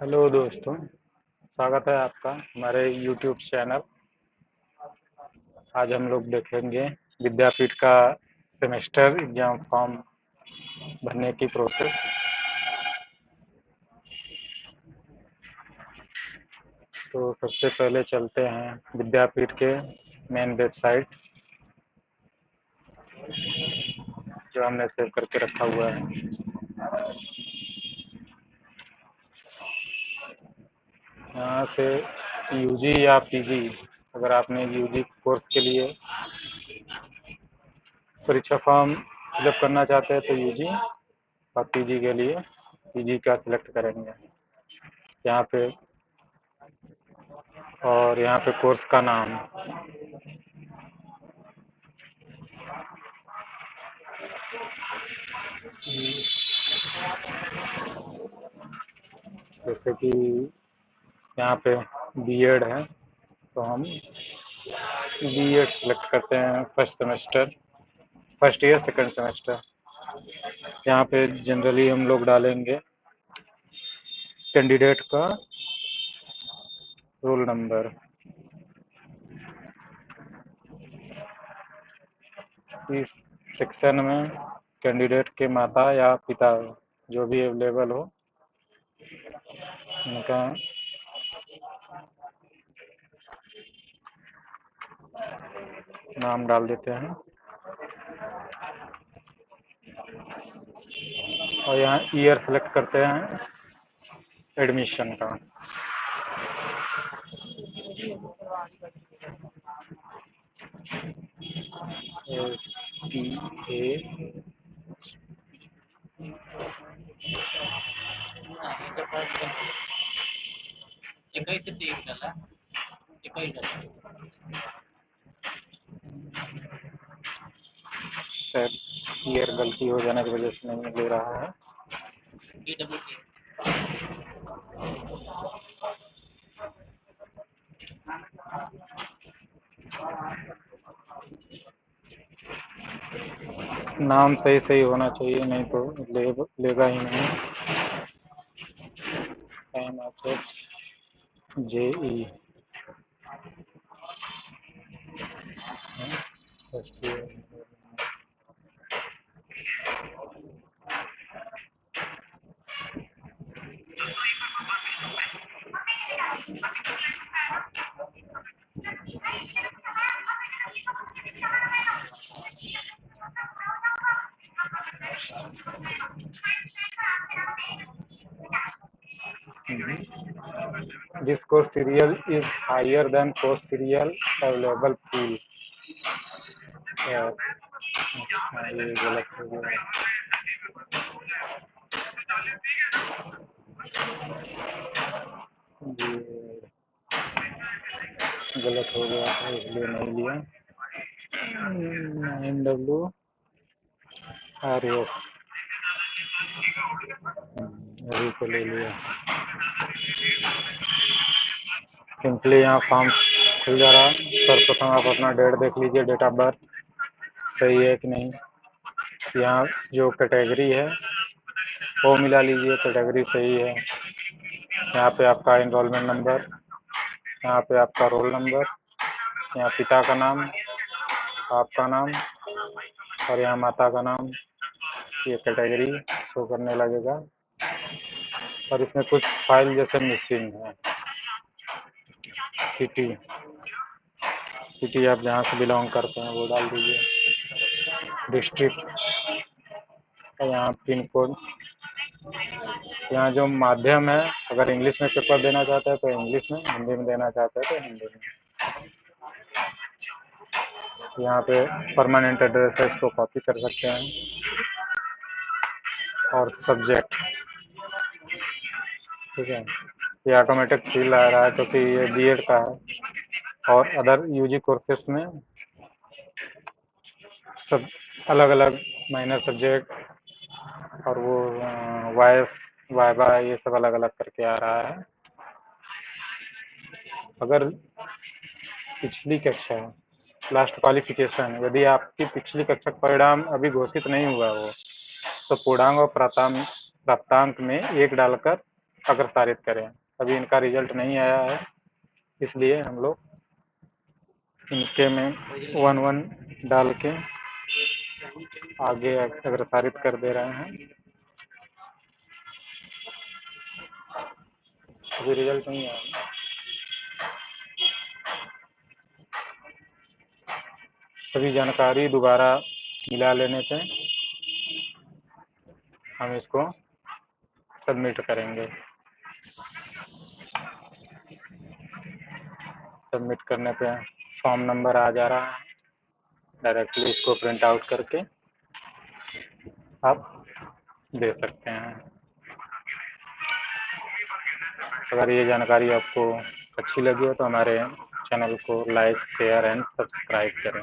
Hello दोस्तों, स्वागत है आपका हमारे यूट्यूब चैनल। आज हम लोग देखेंगे विद्यापीठ का सेमेस्टर एग्ज़ाम फॉर्म भरने की प्रोसेस तो सबसे पहले चलते हैं विद्यापीठ के मेन वेबसाइट जो हमने सेव करके रखा हुआ है। यहाँ से यूजी या पीजी अगर आपने यूजी कोर्स के लिए परीक्षा फॉर्म फिलअप करना चाहते हैं तो यूजी और पीजी के लिए पीजी का सिलेक्ट करेंगे। यहाँ पे और यहाँ पे कोर्स का नाम। जैसे कि यहाँ पे बीएड है तो हम बीएड सेलेक्ट करते हैं first semester first year second semester यहाँ पे जनरली हम लोग डालेंगे कैंडिडेट का रोल नंबर इस सेक्शन में कैंडिडेट के माता या पिता जो भी अवेलेबल हो, उनका नाम डाल देते हैं। और यहाँ ईयर सेलेक्ट करते हैं। एडमिशन का। एस टी ए ईयर गलती हो जाने की वजह से नहीं ले रहा है। नाम सही सही होना चाहिए नहीं तो ले, लेगा ही नहीं। टाइम एच जे ई जिसको serial is higher than posterior available pool गलत हो गया। था, इसलिए नहीं लिया। नाइन डब्ल्यू आर एस अभी को ले लिया। सिंपली यहाँ फॉर्म खुल जा रहा है। सर्वप्रथम आप अपना डेट देख लीजिए, डेट ऑफ़ बर्थ। सही है कि नहीं? यहाँ जो कैटेगरी है, वो मिला लीजिए, कैटेगरी सही है। यहाँ पे आपका इनरोलमेंट नंबर यहाँ पे आपका रोल नंबर यहाँ पिता का नाम, आपका नाम, और यहाँ माता का नाम। ये कैटेगरी शो करने लगेगा। और इसमें कुछ फ़ाइल जैसे मिसिंग है। सिटी सिटी आप जहाँ से बिलोंग करते हैं, वो डाल दीजिए। डिस्ट्रिक्ट यहाँ पिन कोड यहाँ जो माध्यम है, अगर इंग्लिश में पेपर देना चाहते हैं तो इंग्लिश में, हिंदी में देना चाहते हैं तो हिंदी में। यहाँ पे परमानेंट एड्रेस है, इसको कॉपी कर सकते हैं। और सब्जेक्ट ठीक है? ये ऑटोमेटिक फिल आ रहा है, क्योंकि ये बीएड का है। और अदर यूजी कोर्सेस में सब अलग अलग माइनर सब्जेक्ट और वो वाइस वाइबा ये सब अलग अलग करके आ रहा है। अगर पिछली कक्षा लास्ट क्वालिफिकेशन यदि आपकी पिछली कक्षा का परिणाम अभी घोषित नहीं हुआ हो तो पूर्णांग और प्राप्तांक में एक डालकर अग्रसारित करें। अभी इनका रिज़ल्ट नहीं आया है, इसलिए हम लोग इनके में वन वन डाल के आगे अग्रसारित कर दे रहे हैं। अभी रिज़ल्ट नहीं आया। सभी जानकारी दोबारा मिला लेने से हम इसको सबमिट करेंगे। सबमिट करने पे फॉर्म नंबर आ जा रहा है। डायरेक्टली इसको प्रिंट आउट करके आप दे सकते हैं। अगर ये जानकारी आपको अच्छी लगी हो तो हमारे चैनल को लाइक शेयर एंड सब्सक्राइब करें।